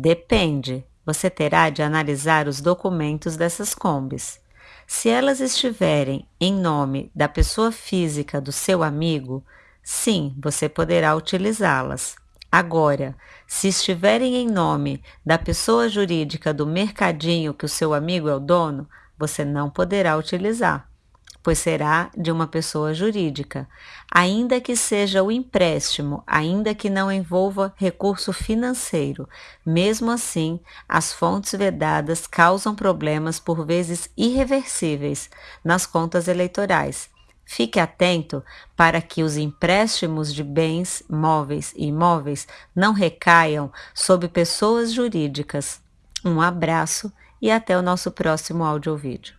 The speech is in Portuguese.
Depende. Você terá de analisar os documentos dessas combis. Se elas estiverem em nome da pessoa física do seu amigo, sim, você poderá utilizá-las. Agora, se estiverem em nome da pessoa jurídica do mercadinho que o seu amigo é o dono, você não poderá utilizar pois será de uma pessoa jurídica, ainda que seja o empréstimo, ainda que não envolva recurso financeiro. Mesmo assim, as fontes vedadas causam problemas por vezes irreversíveis nas contas eleitorais. Fique atento para que os empréstimos de bens móveis e imóveis não recaiam sobre pessoas jurídicas. Um abraço e até o nosso próximo áudio vídeo.